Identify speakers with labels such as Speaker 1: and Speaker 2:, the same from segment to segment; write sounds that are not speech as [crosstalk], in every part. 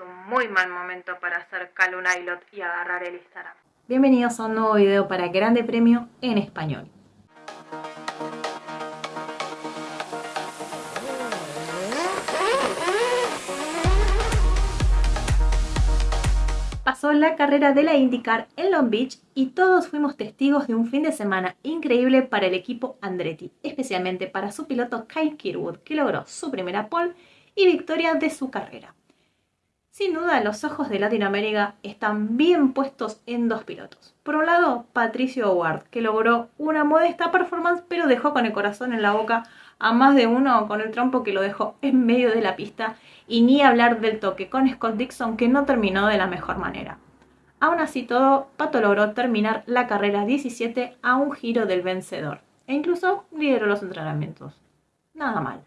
Speaker 1: un muy mal momento para hacer Calunilot y agarrar el Instagram.
Speaker 2: Bienvenidos a un nuevo video para Grande Premio en español. Pasó la carrera de la IndyCar en Long Beach y todos fuimos testigos de un fin de semana increíble para el equipo Andretti, especialmente para su piloto Kyle Kirwood, que logró su primera pole y victoria de su carrera. Sin duda, los ojos de Latinoamérica están bien puestos en dos pilotos. Por un lado, Patricio Howard, que logró una modesta performance, pero dejó con el corazón en la boca a más de uno con el trompo que lo dejó en medio de la pista, y ni hablar del toque con Scott Dixon, que no terminó de la mejor manera. Aún así todo, Pato logró terminar la carrera 17 a un giro del vencedor, e incluso lideró los entrenamientos. Nada mal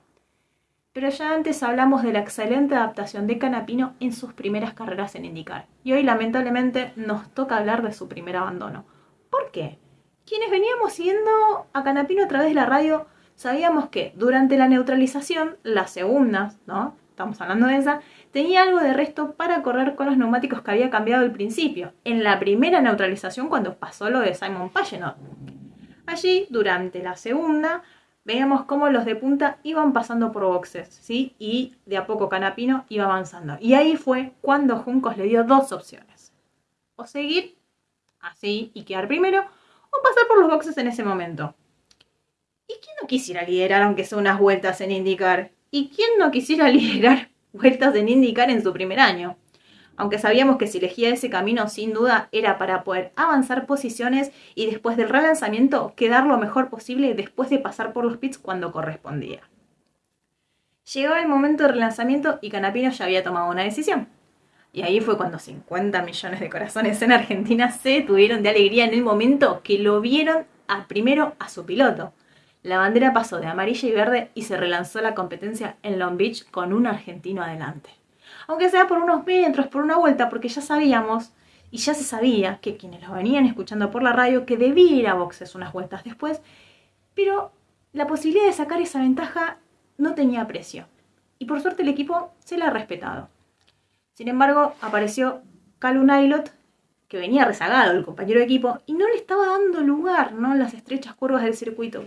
Speaker 2: pero ya antes hablamos de la excelente adaptación de Canapino en sus primeras carreras en IndyCar. Y hoy lamentablemente nos toca hablar de su primer abandono. ¿Por qué? Quienes veníamos siguiendo a Canapino a través de la radio sabíamos que durante la neutralización, la segunda, ¿no? Estamos hablando de esa, tenía algo de resto para correr con los neumáticos que había cambiado al principio, en la primera neutralización cuando pasó lo de Simon Pagenaud. Allí, durante la segunda, veíamos cómo los de punta iban pasando por boxes, ¿sí? Y de a poco Canapino iba avanzando. Y ahí fue cuando Juncos le dio dos opciones. O seguir así y quedar primero, o pasar por los boxes en ese momento. ¿Y quién no quisiera liderar aunque sea unas vueltas en indicar? ¿Y quién no quisiera [laughs] liderar vueltas en indicar en su primer año? Aunque sabíamos que si elegía ese camino sin duda era para poder avanzar posiciones y después del relanzamiento quedar lo mejor posible después de pasar por los pits cuando correspondía. Llegaba el momento del relanzamiento y Canapino ya había tomado una decisión. Y ahí fue cuando 50 millones de corazones en Argentina se tuvieron de alegría en el momento que lo vieron a, primero a su piloto. La bandera pasó de amarilla y verde y se relanzó la competencia en Long Beach con un argentino adelante aunque sea por unos metros, por una vuelta, porque ya sabíamos y ya se sabía que quienes lo venían escuchando por la radio que debía ir a boxes unas vueltas después, pero la posibilidad de sacar esa ventaja no tenía precio. Y por suerte el equipo se la ha respetado. Sin embargo, apareció Calum Nailot, que venía rezagado, el compañero de equipo, y no le estaba dando lugar ¿no? en las estrechas curvas del circuito.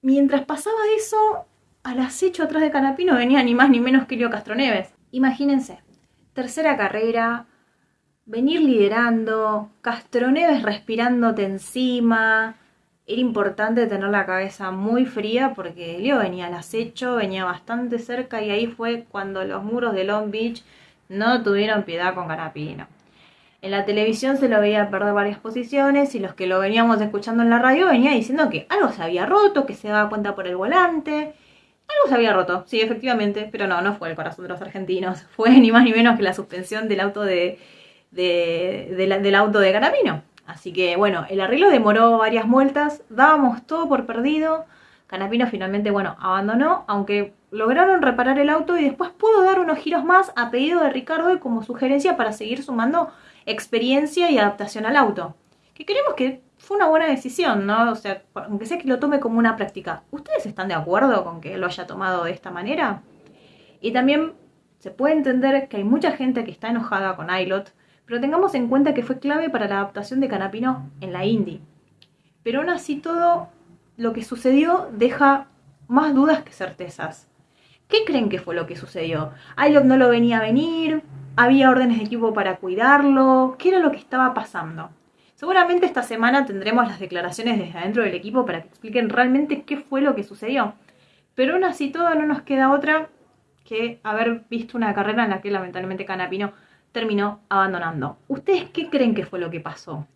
Speaker 2: Mientras pasaba eso, al acecho atrás de Canapino venía ni más ni menos que Leo Castroneves. Imagínense, tercera carrera, venir liderando, Castroneves respirándote encima. Era importante tener la cabeza muy fría porque Leo venía al acecho, venía bastante cerca y ahí fue cuando los muros de Long Beach no tuvieron piedad con Canapino. En la televisión se lo veía perder varias posiciones y los que lo veníamos escuchando en la radio venía diciendo que algo se había roto, que se daba cuenta por el volante, se había roto, sí, efectivamente, pero no, no fue el corazón de los argentinos. [laughs] Fue ni más ni menos que la suspensión del auto de, del auto de Canapino. Así que bueno, el arreglo demoró varias vueltas, dábamos todo por perdido. Canapino finalmente, bueno, abandonó, aunque lograron reparar el auto y después pudo dar unos giros más a pedido de Ricardo y como sugerencia para seguir sumando experiencia y adaptación al auto. Que queremos que fue una buena decisión, ¿no? O sea, aunque sea que lo tome como una práctica. ¿Ustedes están de acuerdo con que lo haya tomado de esta manera? Y también se puede entender que hay mucha gente que está enojada con ILOT, pero tengamos en cuenta que fue clave para la adaptación de Canapino en la Indy. Pero aún así todo lo que sucedió deja más dudas que certezas. ¿Qué creen que fue lo que sucedió? ILOT no lo venía a venir, había órdenes de equipo para cuidarlo, ¿qué era lo que estaba pasando? Seguramente esta semana tendremos las declaraciones desde adentro del equipo para que expliquen realmente qué fue lo que sucedió. Pero aún así todo no nos queda otra que haber visto una carrera en la que lamentablemente Canapino terminó abandonando. ¿Ustedes qué creen que fue lo que pasó?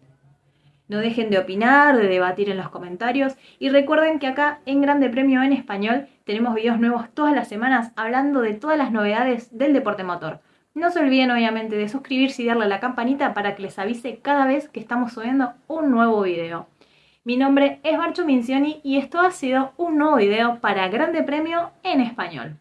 Speaker 2: No dejen de opinar, de debatir en los comentarios y recuerden que acá en Grande Premio en Español tenemos videos nuevos todas las semanas hablando de todas las novedades del deporte motor. No se olviden obviamente de suscribirse y darle a la campanita para que les avise cada vez que estamos subiendo un nuevo video. Mi nombre es Marcho Mincioni y esto ha sido un nuevo video para Grande Premio en Español.